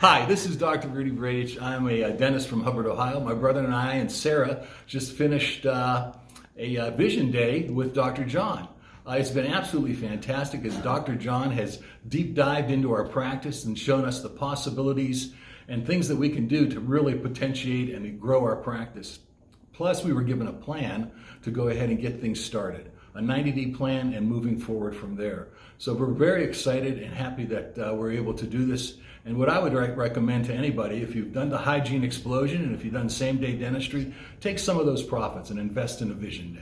Hi, this is Dr. Rudy Brage. I'm a, uh, dentist from Hubbard, Ohio. My brother and I and Sarah just finished uh, a uh, vision day with Dr. John. Uh, it's been absolutely fantastic as Dr. John has deep dived into our practice and shown us the possibilities and things that we can do to really potentiate and grow our practice. Plus, we were given a plan to go ahead and get things started, a 90 day plan and moving forward from there. So we're very excited and happy that uh, we're able to do this. And what I would re- recommend to anybody, if you've done the hygiene explosion and if you've done same day dentistry, take some of those profits and invest in a vision day.